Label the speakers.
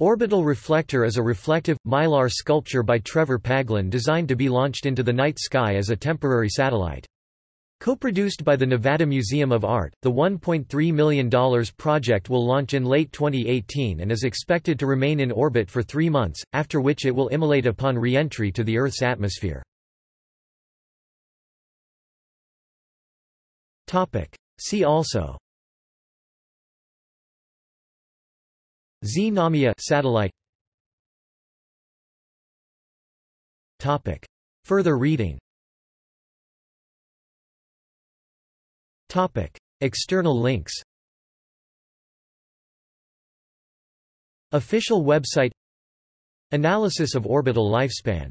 Speaker 1: Orbital Reflector is a reflective, mylar sculpture by Trevor Paglen designed to be launched into the night sky as a temporary satellite. Co-produced by the Nevada Museum of Art, the $1.3 million project will launch in late 2018 and is expected to remain in orbit for three months, after which it will immolate upon re-entry to the Earth's atmosphere. See also Znamya satellite. Topic. Further reading. Topic. External links. Official website. Analysis of orbital lifespan